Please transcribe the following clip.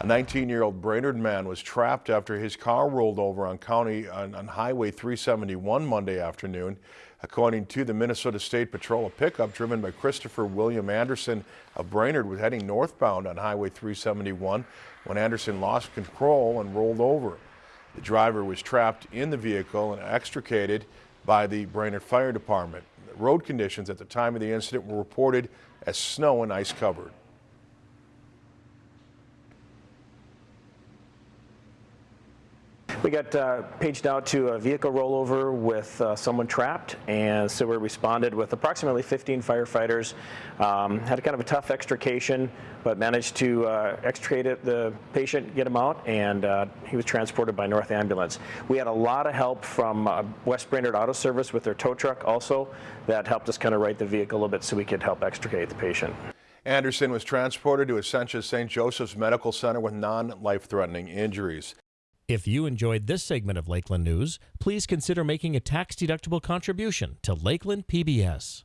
A 19-year-old Brainerd man was trapped after his car rolled over on county on, on Highway 371 Monday afternoon. According to the Minnesota State Patrol, a pickup driven by Christopher William Anderson of Brainerd was heading northbound on Highway 371 when Anderson lost control and rolled over. The driver was trapped in the vehicle and extricated by the Brainerd Fire Department. Road conditions at the time of the incident were reported as snow and ice covered. We got uh, paged out to a vehicle rollover with uh, someone trapped, and so we responded with approximately 15 firefighters. Um, had a kind of a tough extrication, but managed to uh, extricate it, the patient, get him out, and uh, he was transported by North Ambulance. We had a lot of help from uh, West Brainerd Auto Service with their tow truck also that helped us kind of right the vehicle a little bit so we could help extricate the patient. Anderson was transported to Essentia St. Joseph's Medical Center with non-life-threatening injuries. If you enjoyed this segment of Lakeland News, please consider making a tax-deductible contribution to Lakeland PBS.